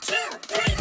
two, three.